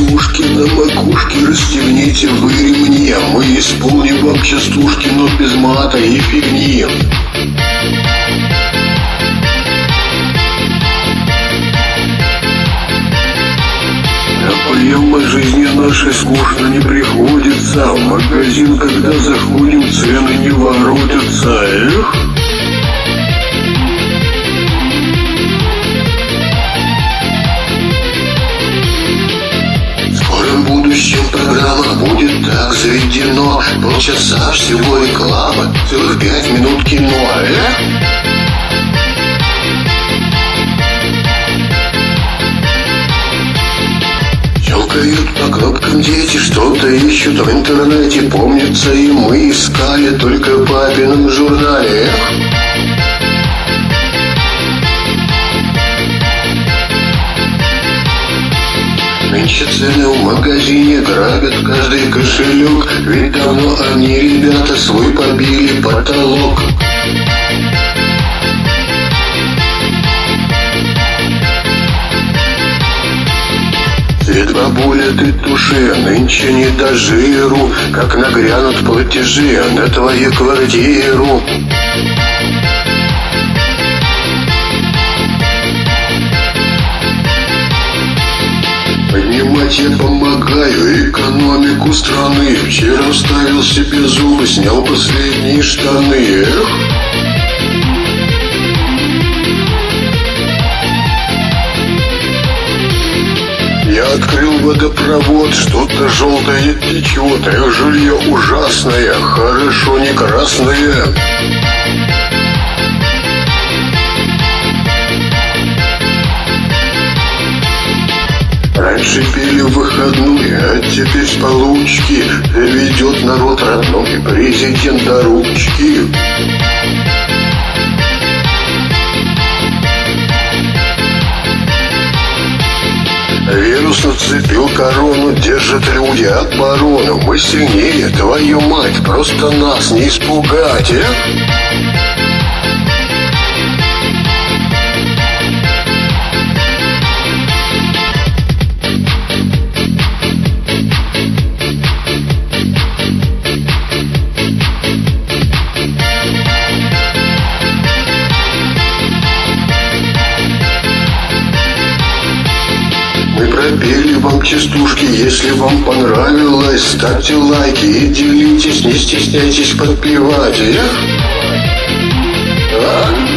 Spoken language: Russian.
частушки на макушке расстегните вы ремни а Мы исполним вам частушки, но без мата и фигни а Поем мы жизни нашей скучно не приходится а В магазин, когда заходим, цены не воротятся Эх! Будущем программа будет так заведено Полчаса всего реклама, целых пять минут кино, э? Щелкают по кнопкам дети, что-то ищут в интернете Помнится и мы искали только в папином журнале Эх! Нынче цены в магазине грабят каждый кошелек. Ведь давно они, ребята, свой побили потолок. Свет бабуля ты туши, нынче не до жиру Как нагрянут платежи на твою квартиру Поднимать я помогаю экономику страны. Вчера вставил себе зубы, снял последние штаны. Эх! Я открыл водопровод, что-то желтое течет Эх, жилье ужасное, хорошо не красное выходные, а теперь с получки Ведет народ родной президент до ручки Вирус нацепил корону, держит люди оборону Мы сильнее, твою мать, просто нас не испугать, э? пели вам частушки Если вам понравилось, ставьте лайки И делитесь, не стесняйтесь подпевать Эх! А?